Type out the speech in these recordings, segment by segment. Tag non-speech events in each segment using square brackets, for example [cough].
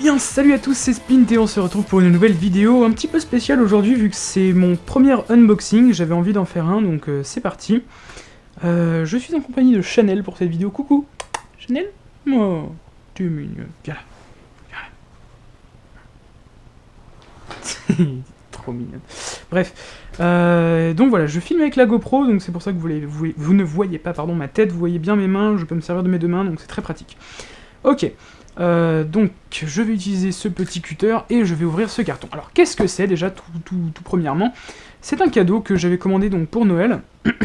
Eh bien, salut à tous, c'est Spint et on se retrouve pour une nouvelle vidéo un petit peu spéciale aujourd'hui vu que c'est mon premier unboxing, j'avais envie d'en faire un, donc euh, c'est parti. Euh, je suis en compagnie de Chanel pour cette vidéo, coucou Chanel Oh, tu es mignon, viens là, viens [laughs] là. Trop mignon. Bref, euh, donc voilà, je filme avec la GoPro, donc c'est pour ça que vous, les- vous- vous ne voyez pas pardon, ma tête, vous voyez bien mes mains, je peux me servir de mes deux mains, donc c'est très pratique. Ok, euh, donc je vais utiliser ce petit cutter et je vais ouvrir ce carton. Alors qu'est-ce que c'est déjà tout, tout- tout premièrement? C'est un cadeau que j'avais commandé donc pour Noël. [clears throat]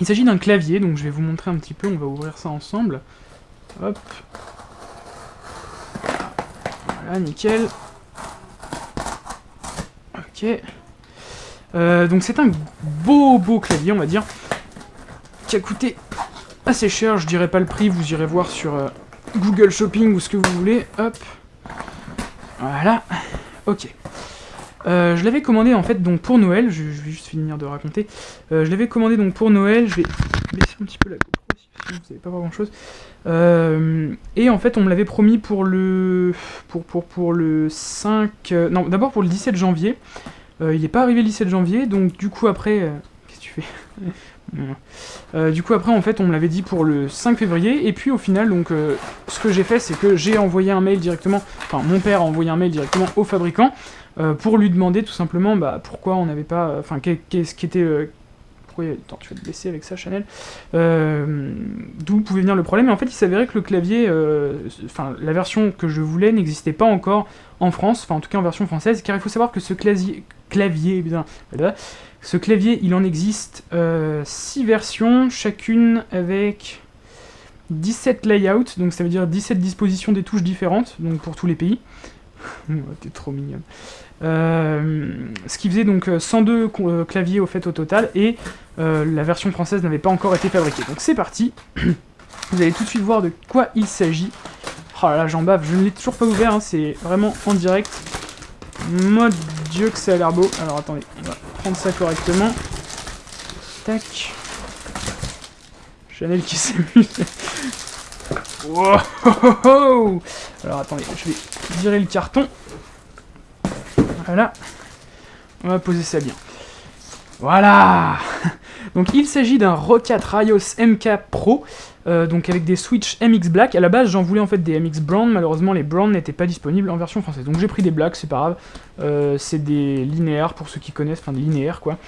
Il s'agit d'un clavier, donc je vais vous montrer un petit peu, on va ouvrir ça ensemble. Hop. Voilà, nickel. Ok. Euh, donc c'est un beau beau clavier, on va dire, qui a coûté assez cher, je dirais pas le prix, vous irez voir sur euh, Google Shopping ou ce que vous voulez, hop. Voilà, ok. Euh, je l'avais commandé en fait donc pour Noël, je, vais juste finir de raconter. Euh, je l'avais commandé donc pour Noël, je vais baisser un petit peu la GoPro aussi, vous savez pas voir grand chose. et en fait on me l'avait promis pour le pour, pour, pour le 5... euh, non d'abord pour le 17 janvier. Euh, il n'est pas arrivé le 17 janvier, donc du coup après... euh, Qu'est-ce que tu fais? Euh, Du coup après en fait on me l'avait dit pour le 5 février, et puis au final donc euh, ce que j'ai fait c'est que j'ai envoyé un mail directement, enfin mon père a envoyé un mail directement au fabricant, euh, pour lui demander tout simplement bah, pourquoi on n'avait pas... Enfin qu'est- qu'est-ce qui était... pourquoi... Attends, tu vas te blesser avec ça, Chanel. D'où pouvait venir le problème. Et en fait, il s'avérait que le clavier, enfin, la version que je voulais n'existait pas encore en France, enfin, en tout cas en version française, car il faut savoir que ce clavier, clavier, bien, voilà, ce clavier, il en existe 6 versions, chacune avec 17 layouts, donc ça veut dire 17 dispositions des touches différentes, donc pour tous les pays. [laughs] Oh, T'es trop mignonne. Euh, ce qui faisait donc euh, 102 co- euh, claviers au fait au total, et euh, la version française n'avait pas encore été fabriquée. Donc c'est parti, [clears throat] vous allez tout de suite voir de quoi il s'agit. Oh là là, j'en bave, je ne l'ai toujours pas ouvert, hein, c'est vraiment en direct. Mon dieu que ça a l'air beau. Alors attendez, prendre ça correctement. Tac. Chanel qui s'amuse. Wow. Alors attendez, je vais virer le carton. Voilà. On va poser ça bien. Voilà Donc il s'agit d'un Rocat Raios MK Pro, euh, donc avec des Switch MX Black. À la base j'en voulais en fait des MX Brown, malheureusement les Brown n'étaient pas disponibles en version française. Donc j'ai pris des Black, c'est pas grave. Euh, c'est des linéaires pour ceux qui connaissent, enfin des linéaires quoi.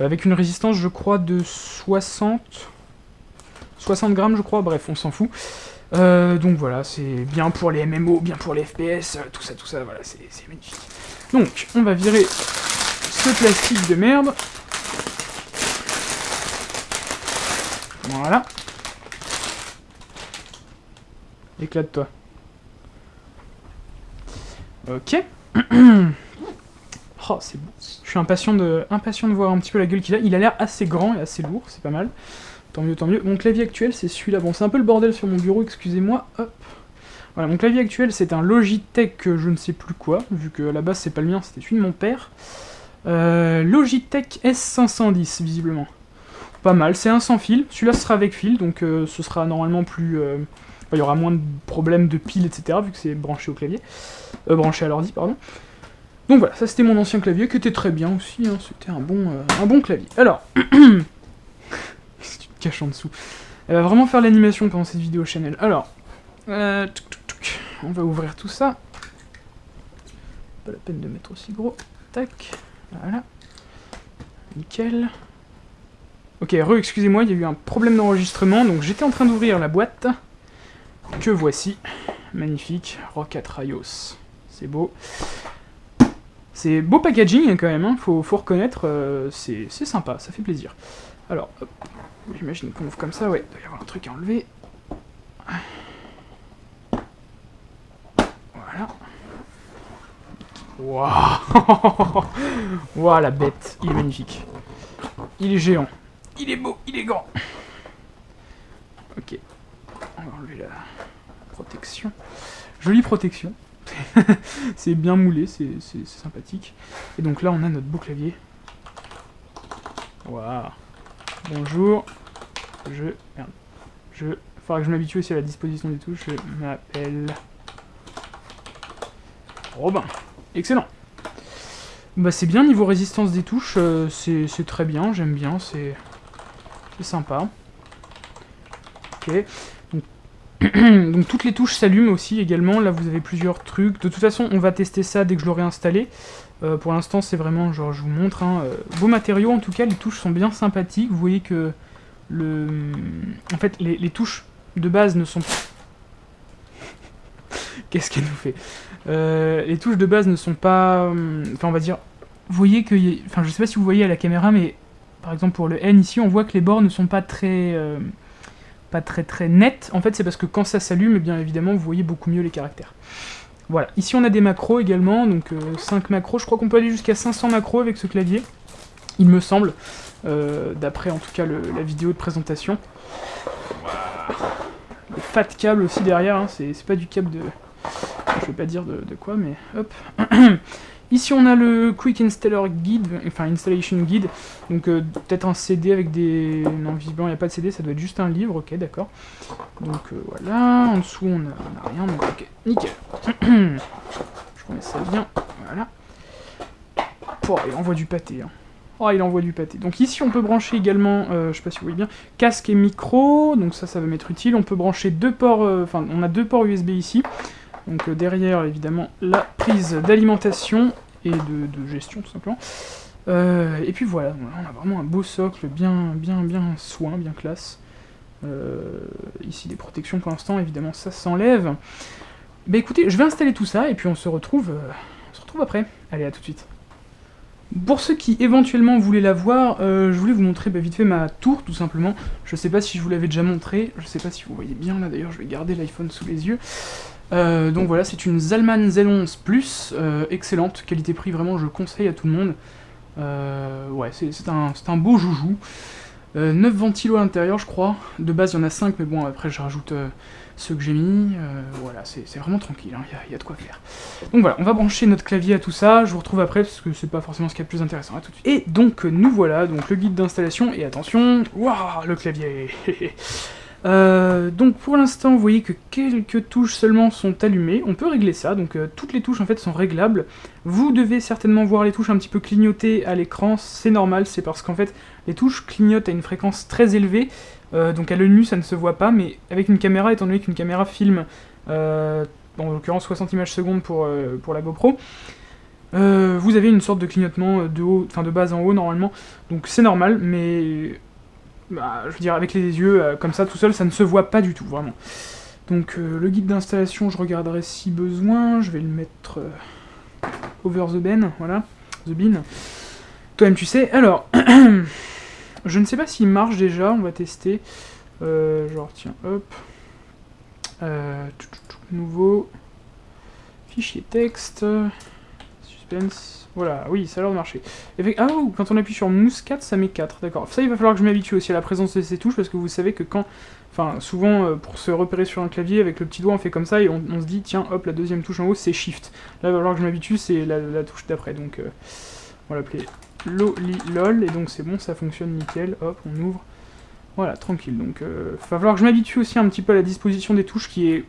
Euh, avec une résistance je crois de 60... 60 grammes je crois, bref on s'en fout. Donc voilà, c'est bien pour les MMO, bien pour les FPS, tout ça, tout ça, voilà, c'est magnifique. Donc, on va virer ce plastique de merde. Voilà. Éclate-toi. Ok. [clears throat] oh, c'est beau. Je suis impatient de, voir un petit peu la gueule qu'il a. Il a l'air assez grand et assez lourd, c'est pas mal. Tant mieux, tant mieux. Mon clavier actuel, c'est celui-là. Bon, c'est un peu le bordel sur mon bureau, excusez-moi. Hop. Voilà, mon clavier actuel, c'est un Logitech euh, je ne sais plus quoi, vu que à la base, c'est pas le mien, c'était celui de mon père. Euh, Logitech S510, visiblement. Pas mal, c'est un sans fil. Celui-là sera avec fil, donc euh, ce sera normalement plus... il y aura moins de problèmes de piles, etc., vu que c'est branché au clavier. Euh, branché à l'ordi, pardon. Donc voilà, ça c'était mon ancien clavier, qui était très bien aussi, hein, c'était un, bon, euh, un bon clavier. Alors... [coughs] Si tu te caches en dessous? Elle va vraiment faire l'animation pendant cette vidéo Chanel. Alors, euh, on va ouvrir tout ça. Pas la peine de mettre aussi gros. Tac, voilà. Nickel. Ok, re, excusez-moi, il y a eu un problème d'enregistrement, donc j'étais en train d'ouvrir la boîte. Que voici. Magnifique, Rocket Raios. C'est beau. C'est beau packaging hein, quand même, hein, faut, reconnaître, euh, c'est sympa, ça fait plaisir. Alors, j'imagine qu'on ouvre comme ça, ouais, il doit y avoir un truc à enlever. Voilà. Waouh [laughs] Waouh, la bête, il est magnifique. Il est géant. Il est beau, il est grand. Ok. On va enlever la Jolie protection. [laughs] c'est bien moulé, c'est sympathique. Et donc là, on a notre beau clavier. Waouh. Bonjour. Je... Merde. Je... Faudra que je m'habitue aussi à la disposition des touches. Je m'appelle... Ben, excellent. Bah c'est bien, niveau résistance des touches, euh, c'est très bien, j'aime bien, c'est sympa. Ok. Donc, [clears throat] toutes les touches s'allument aussi également, là vous avez plusieurs trucs. De toute façon, on va tester ça dès que je l'aurai installé. Euh, pour l'instant, c'est vraiment, genre, je vous montre, hein, euh, beaux matériaux, en tout cas, les touches sont bien sympathiques. Vous voyez que, le... en fait, les, touches de base ne sont pas... [laughs] Qu'est-ce qu'elle nous fait? Euh, Les touches de base ne sont pas... Enfin, on va dire... Vous voyez que... Enfin, je sais pas si vous voyez à la caméra, mais par exemple pour le N ici, on voit que les bords ne sont pas très pas très très nettes. En fait, c'est parce que quand ça s'allume, eh bien évidemment, vous voyez beaucoup mieux les caractères. Voilà, ici on a des macros également, donc 5 euh, macros, je crois qu'on peut aller jusqu'à 500 macros avec ce clavier, il me semble, euh, d'après en tout cas la vidéo de présentation. Le fat câble aussi derrière, hein, c'est pas du câble de... Je vais pas dire de, de quoi, mais hop. [clears throat] Ici on a le Quick Installer Guide, enfin Installation Guide, donc euh, peut-être un CD avec des... Non, visiblement il n'y a pas de CD, ça doit être juste un livre, ok d'accord. Donc euh, voilà, en dessous on a, rien, donc ok, nickel. [clears throat] Je remets ça bien, voilà. Oh, il envoie du pâté, hein. Oh, il envoie du pâté. Donc ici, on peut brancher également, euh, je sais pas si vous voyez bien, casque et micro, donc ça, ça va m'être utile. On peut brancher deux ports, enfin, on a deux ports USB ici. Donc euh, derrière, évidemment, la prise d'alimentation et de, gestion, tout simplement. Euh, et puis voilà, on a vraiment un beau socle, bien, bien, bien soin, bien classe. Euh, ici, des protections pour l'instant, évidemment, ça s'enlève. Bah écoutez, je vais installer tout ça, et puis on se retrouve, on se retrouve après. Allez, à tout de suite. Pour ceux qui éventuellement voulaient la voir, je voulais vous montrer bah, vite fait ma tour, tout simplement. Je sais pas si je vous l'avais déjà montré, je sais pas si vous voyez bien là, d'ailleurs je vais garder l'iPhone sous les yeux. Euh, donc voilà, c'est une Zalman Z11 Plus, euh, excellente, qualité-prix, vraiment je conseille à tout le monde. Euh, ouais, c'est un, beau joujou. 9 ventilos à l'intérieur, je crois. De base, il y en a 5, mais bon, après, je rajoute ceux que j'ai mis. voilà, c'est vraiment tranquille, il hein, y, a de quoi faire. Donc voilà, on va brancher notre clavier à tout ça. Je vous retrouve après, parce que c'est pas forcément ce qui est le plus intéressant. À tout de suite. Et donc, nous voilà, donc le guide d'installation. Et attention, waouh, le clavier [laughs] Euh, donc pour l'instant, vous voyez que quelques touches seulement sont allumées. On peut régler ça, donc euh, toutes les touches en fait sont réglables. Vous devez certainement voir les touches un petit peu clignoter à l'écran, c'est normal, c'est parce qu'en fait les touches clignotent à une fréquence très élevée, euh, donc à l'œil nu ça ne se voit pas, mais avec une caméra, étant donné qu'une caméra filme, en l'occurrence 60 images secondes pour, pour la GoPro, vous avez une sorte de clignotement de haut, enfin de bas en haut normalement, donc c'est normal, mais bah, je veux dire, avec les yeux, euh, comme ça, tout seul, ça ne se voit pas du tout, vraiment. Donc, euh, le guide d'installation, je regarderai si besoin, je vais le mettre euh, over the bin, voilà, the bin. Toi-même, tu sais. Alors, [clears throat] je ne sais pas s'il marche déjà, on va tester. genre, tiens, hop. nouveau. Fichier texte. Suspense. Voilà, oui, ça a l'air de marcher. Ah, oh, quand on appuie sur Mousse 4, ça met 4, d'accord. Ça, il va falloir que je m'habitue aussi à la présence de ces touches, parce que vous savez que quand... Enfin, souvent, euh, pour se repérer sur un clavier, avec le petit doigt, on fait comme ça, et on, se dit, tiens, hop, la deuxième touche en haut, c'est Shift. Là, il va falloir que je m'habitue, c'est la, touche d'après, donc... Euh, on va l'appeler LOL, et donc c'est bon, ça fonctionne nickel, hop, on ouvre. Voilà, tranquille, donc... il euh, va falloir que je m'habitue aussi un petit peu à la disposition des touches, qui est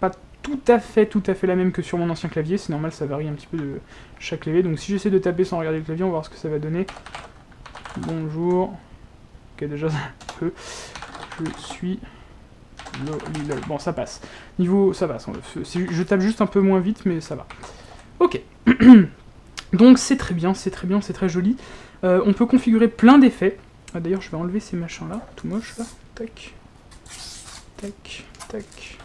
pas tout à fait, tout à fait la même que sur mon ancien clavier. C'est normal, ça varie un petit peu de chaque clavier. Donc si j'essaie de taper sans regarder le clavier, on va voir ce que ça va donner. Bonjour. Ok, déjà, peu. Je suis... Bon, ça passe. Niveau... ça va. Je tape juste un peu moins vite, mais ça va. Ok. [clears throat] Donc c'est très bien, c'est très bien, c'est très joli. Euh, on peut configurer plein d'effets. Ah, D'ailleurs, je vais enlever ces machins-là, tout moche, là. Tac. Tac. Tac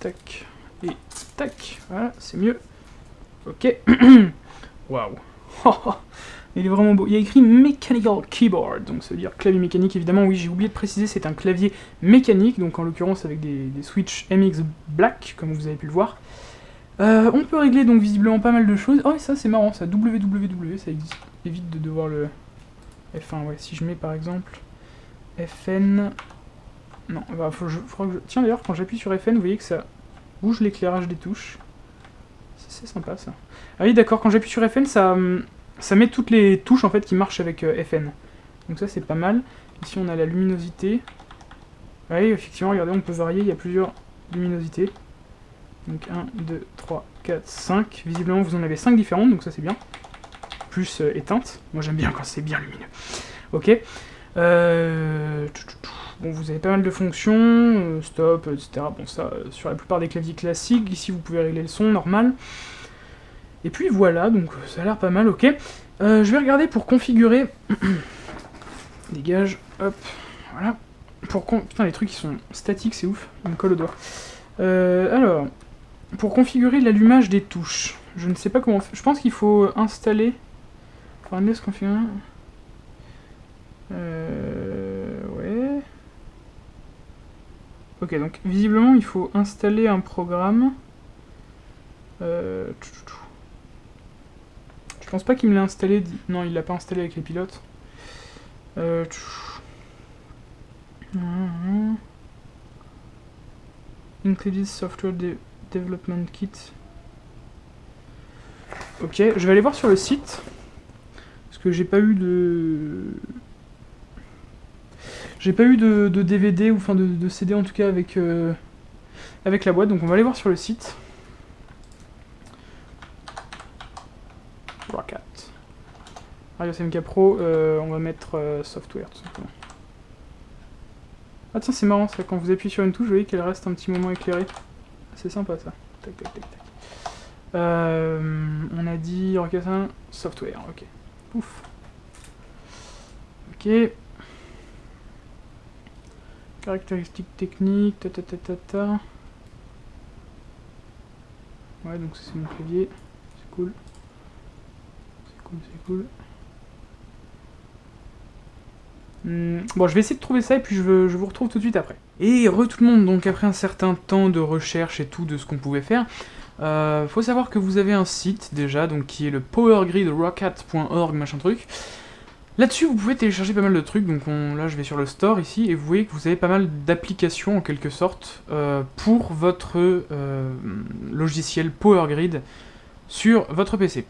tac, et tac, voilà, c'est mieux. Ok, [clears throat] waouh, [laughs] il est vraiment beau. Il y a écrit Mechanical Keyboard, donc ça veut dire clavier mécanique, évidemment, oui, j'ai oublié de préciser, c'est un clavier mécanique, donc en l'occurrence avec des, switches MX Black, comme vous avez pu le voir. Euh, on peut régler donc visiblement pas mal de choses. Oh, et ça c'est marrant, ça www, ça évite de devoir le F1, ouais, si je mets par exemple FN non, bah, faut, je, que je... Tiens d'ailleurs, quand j'appuie sur FN, vous voyez que ça bouge l'éclairage des touches. C'est sympa ça. Ah oui d'accord, quand j'appuie sur FN, ça, hum, ça met toutes les touches en fait qui marchent avec euh, FN. Donc ça c'est pas mal. Ici on a la luminosité. Oui, effectivement, regardez, on peut varier, il y a plusieurs luminosités. Donc 1, 2, 3, 4, 5. Visiblement, vous en avez 5 différentes, donc ça c'est bien. Plus euh, éteintes. Moi j'aime bien quand c'est bien lumineux. Ok. Euh, bon, vous avez pas mal de fonctions, euh, stop, etc. Bon, ça, sur la plupart des claviers classiques. Ici, vous pouvez régler le son normal. Et puis voilà, donc ça a l'air pas mal, ok. je vais regarder pour configurer... [coughs] Dégage, hop, voilà. Pour Putain, les trucs qui sont statiques, c'est ouf. Ils me colle au doigt. alors, pour configurer l'allumage des touches, je ne sais pas comment... Je pense qu'il faut installer... Enfin, laisse configurer... Euh... Ouais... Ok, donc visiblement il faut installer un programme. Euh... Je pense pas qu'il me l'a installé... Non, il l'a pas installé avec les pilotes. Euh... Included software Development Kit. Ok, je vais aller voir sur le site. Parce que j'ai pas eu de... J'ai pas eu de, DVD, ou enfin de, CD en tout cas avec, euh, avec la boîte, donc on va aller voir sur le site. Rocket. Radio CMK Pro, euh, on va mettre euh, software tout simplement. Ah tiens c'est marrant ça, quand vous appuyez sur une touche, vous voyez qu'elle reste un petit moment éclairée. C'est sympa ça. Tac, tac, tac, tac. On a dit Rockatin software, ok. Ouf. Ok. Caractéristiques techniques, ta ta ta ta. Ouais, donc c'est mon clavier. C'est cool. C'est cool, c'est cool. Hmm, bon, je vais essayer de trouver ça et puis je, je, vous retrouve tout de suite après. Et re tout le monde, donc après un certain temps de recherche et tout de ce qu'on pouvait faire, euh, faut savoir que vous avez un site déjà, donc qui est le powergridrocket.org machin truc. Là-dessus, vous pouvez télécharger pas mal de trucs, donc là je vais sur le store ici, et vous voyez que vous avez pas mal d'applications en quelque sorte euh, pour votre euh, logiciel PowerGrid sur votre PC.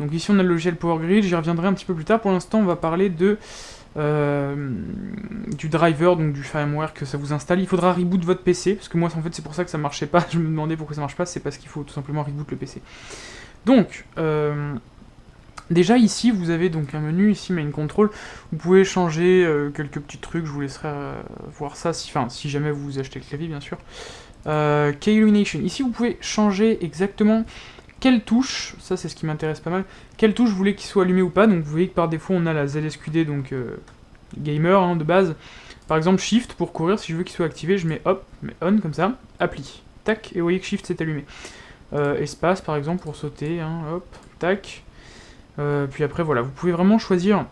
Donc ici on a le logiciel PowerGrid, j'y reviendrai un petit peu plus tard, pour l'instant on va parler de euh, du driver, donc du firmware que ça vous installe. Il faudra reboot votre PC, parce que moi en fait c'est pour ça que ça marchait pas, [laughs] je me demandais pourquoi ça marche pas, c'est parce qu'il faut tout simplement reboot le PC. Donc, euh, déjà ici vous avez donc un menu, ici main control, vous pouvez changer euh, quelques petits trucs, je vous laisserai voir ça, si, si jamais vous achetez le clavier bien sûr. K-Illumination, ici vous pouvez changer exactement quelle touche, ça c'est ce qui m'intéresse pas mal, quelle touche vous voulez qu'il soit allumé ou pas, donc vous voyez que par défaut on a la ZSQD, donc euh, gamer hein, de base, par exemple Shift pour courir, si je veux qu'il soit activé, je mets hop, mets on comme ça, appli, tac, et vous voyez que Shift s'est allumé. Euh, espace par exemple pour sauter, hein, hop, tac, euh, puis après voilà, vous pouvez vraiment choisir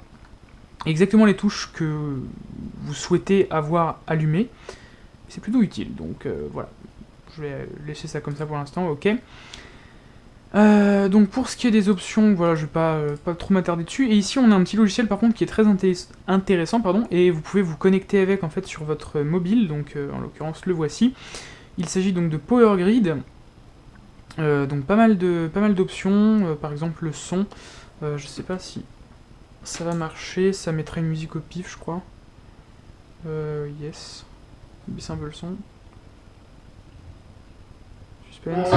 exactement les touches que vous souhaitez avoir allumées, c'est plutôt utile, donc voilà, je vais laisser ça comme ça pour l'instant, ok. Euh, donc pour ce qui est des options, voilà, je vais pas, euh, trop m'attarder dessus. Et ici on a un petit logiciel par contre qui est très intéressant, pardon, et vous pouvez vous connecter avec en fait sur votre mobile, donc euh, en l'occurrence le voici. Il s'agit donc de PowerGrid, donc mal de pas mal d'options, par exemple le son, je sais pas si ça va marcher, ça mettra une musique au pif je crois. yes, baisse un peu le son. Suspense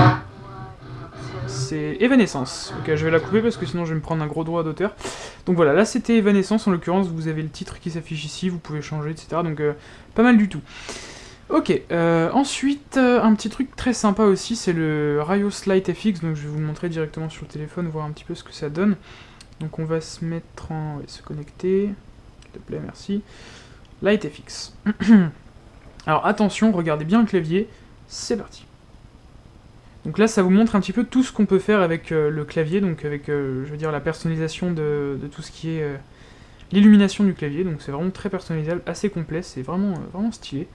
c'est Evanescence. Ok, je vais la couper parce que sinon je vais me prendre un gros droit d'auteur. Donc voilà, là c'était Evanescence, en l'occurrence vous avez le titre qui s'affiche ici, vous pouvez changer, etc. Donc euh, pas mal du tout. Ok, euh, ensuite, euh, un petit truc très sympa aussi, c'est le Rios Lite FX, donc je vais vous le montrer directement sur le téléphone, voir un petit peu ce que ça donne. Donc on va se mettre en... se connecter, s'il te plaît, merci. Lite FX. [clears throat] Alors attention, regardez bien le clavier, c'est parti. Donc là, ça vous montre un petit peu tout ce qu'on peut faire avec euh, le clavier, donc avec, je veux dire, la personnalisation de, tout ce qui est l'illumination du clavier, donc c'est vraiment très personnalisable, assez complet, c'est vraiment, vraiment stylé.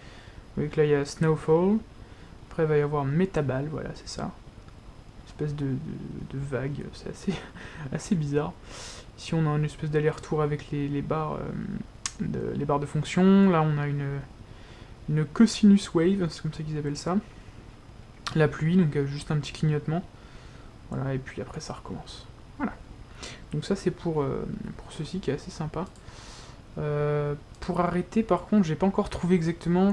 Vous voyez que là, il y a Snowfall, après il va y avoir Metaball, voilà, c'est ça. Une espèce de, vague, c'est assez, [laughs] assez bizarre. Ici, on a une espèce d'aller-retour avec les, barres, de, les barres de fonction, là, on a une, une cosinus wave, c'est comme ça qu'ils appellent ça la pluie, donc euh, juste un petit clignotement. Voilà, et puis après ça recommence. Voilà. Donc ça c'est pour, euh, pour ceci qui est assez sympa. Euh, pour arrêter par contre, j'ai pas encore trouvé exactement.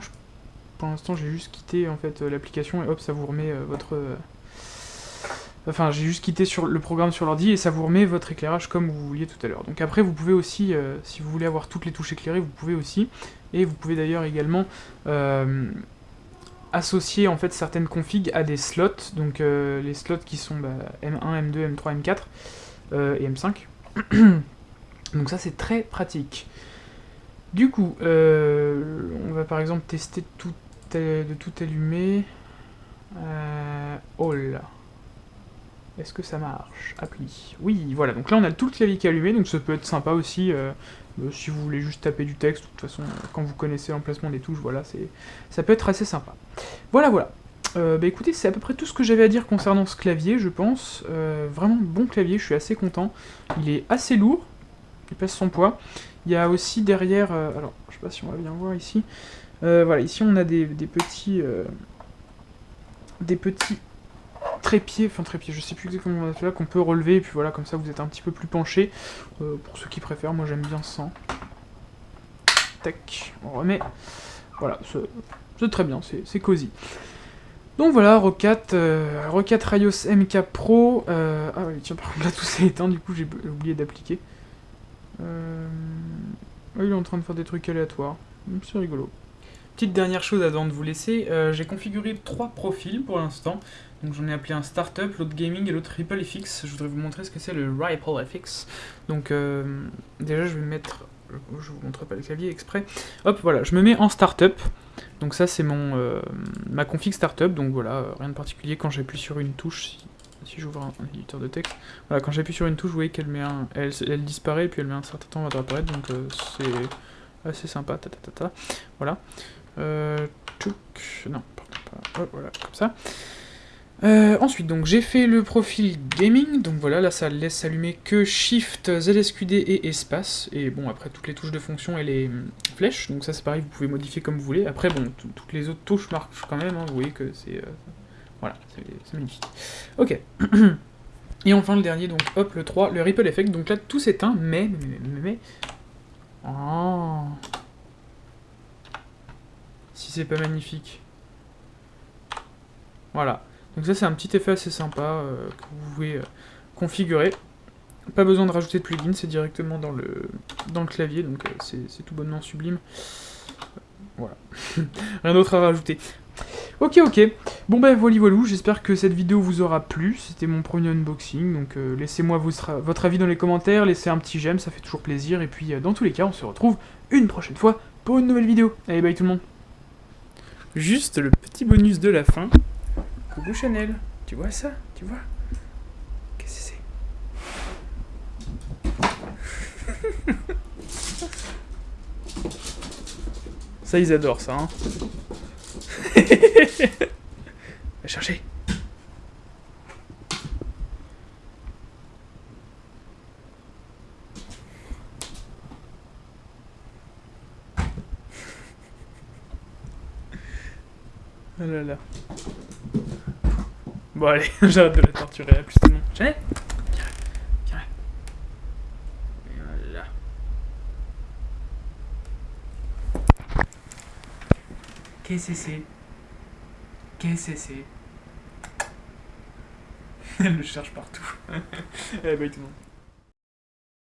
Pour l'instant j'ai juste quitté en fait l'application et hop ça vous remet votre Enfin, j'ai juste quitté sur le programme sur l'ordi et ça vous remet votre éclairage comme vous vouliez tout à l'heure. Donc après, vous pouvez aussi, euh, si vous voulez avoir toutes les touches éclairées, vous pouvez aussi. Et vous pouvez d'ailleurs également euh, associer en fait certaines configs à des slots. Donc euh, les slots qui sont bah, M1, M2, M3, M4 et M5. [coughs] donc ça, c'est très pratique. Du coup, on va par exemple tester tout, de tout allumer. oh là est-ce que ça marche? Appli. Oui, voilà. Donc là, on a tout le clavier qui est allumé, donc ça peut être sympa aussi. Euh, euh, si vous voulez juste taper du texte, de toute façon, quand vous connaissez l'emplacement des touches, voilà, c'est ça peut être assez sympa. Voilà, voilà. Euh, bah écoutez, c'est à peu près tout ce que j'avais à dire concernant ce clavier, je pense. vraiment bon clavier, je suis assez content. Il est assez lourd, il pèse son poids. Il y a aussi derrière, alors je sais pas si on va bien voir ici. Voilà, ici on a des, petits, des petits trépied, enfin trépied, je sais plus exactement comment on fait là, qu'on peut relever, et puis voilà, comme ça vous êtes un petit peu plus penché. Euh, pour ceux qui préfèrent, moi j'aime bien sans. Tac, on remet. Voilà, c'est très bien, c'est cosy. Donc voilà, Rocat, euh, Rocat Rayos MK Pro. Euh, ah oui, tiens, par contre là tout s'est éteint, du coup j'ai oublié d'appliquer. Euh, il est en train de faire des trucs aléatoires. C'est rigolo. Petite dernière chose avant de vous laisser, j'ai configuré trois profils pour l'instant. Donc j'en ai appelé un startup, l'autre gaming et l'autre Ripple FX. Je voudrais vous montrer ce que c'est le Ripple FX. Donc euh, déjà je vais mettre, je vous montre pas le clavier exprès. Hop voilà, je me mets en startup. Donc ça c'est mon euh, ma config startup. Donc voilà, rien de particulier quand j'appuie sur une touche. Si, j'ouvre un, éditeur de texte, voilà, quand j'appuie sur une touche, vous voyez qu'elle met un, elle, disparaît, puis elle met un certain temps à apparaître, donc euh, c'est assez sympa, ta, ta, ta, ta. voilà. Euh, non, pas, voilà, comme ça. Euh, ensuite, donc j'ai fait le profil gaming, donc voilà, là ça laisse allumer que Shift, ZSQD et espace, et bon, après toutes les touches de fonction et les hum, flèches, donc ça c'est pareil, vous pouvez modifier comme vous voulez. Après, bon, toutes les autres touches marchent quand même, hein, vous voyez que c'est... Euh, voilà, c'est magnifique. Ok. [clears throat] et enfin le dernier, donc hop, le 3, le Ripple Effect, donc là tout s'éteint, mais, mais, mais, mais... Oh Si c'est pas magnifique. Voilà. Donc ça c'est un petit effet assez sympa euh, que vous pouvez euh, configurer. Pas besoin de rajouter de plugin, c'est directement dans le, clavier, donc euh, c'est tout bonnement sublime. Voilà, [laughs] rien d'autre à rajouter. Ok, ok. Bon ben voilà, voilà, j'espère que cette vidéo vous aura plu. C'était mon premier unboxing, donc laissez-moi votre avis dans les commentaires, laissez un petit j'aime, ça fait toujours plaisir. Et puis dans tous les cas, on se retrouve une prochaine fois pour une nouvelle vidéo. Allez, bye tout le monde. Juste le petit bonus de la fin. Coucou Chanel, tu vois ça? Tu vois? Qu'est-ce que c'est? [laughs] Ça, ils adorent ça, hein. [laughs] Va chercher Oh là là. Bon allez, [laughs] j'arrête de la torturer, à plus tout le monde. Viens Viens Voilà. Qu'est-ce que c'est? Qu'est-ce que c'est? [laughs] Elle le cherche partout. eh bah tout le monde.